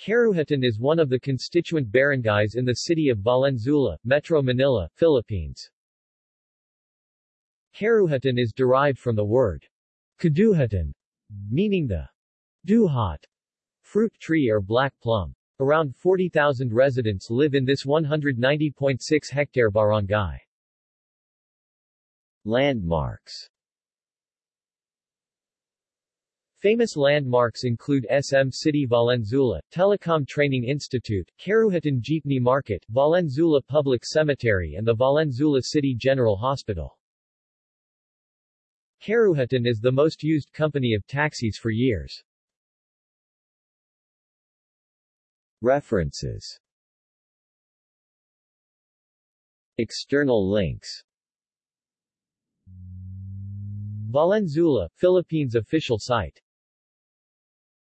Caruhatan is one of the constituent barangays in the city of Valenzuela, Metro Manila, Philippines. Caruhatan is derived from the word kaduhatan, meaning the duhat fruit tree or black plum. Around 40,000 residents live in this 190.6 hectare barangay. Landmarks Famous landmarks include SM City Valenzuela, Telecom Training Institute, Caruhatan Jeepney Market, Valenzuela Public Cemetery and the Valenzuela City General Hospital. Caruhatan is the most used company of taxis for years. References External links Valenzuela, Philippines official site